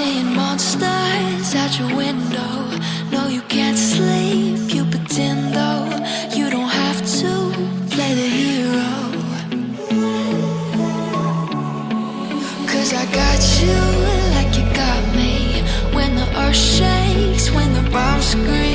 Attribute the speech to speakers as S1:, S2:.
S1: seeing monsters at your window. No, you can't sleep, you pretend though. You don't have to play the hero. Cause I got you like you got me. When the earth shakes, when the bombs scream.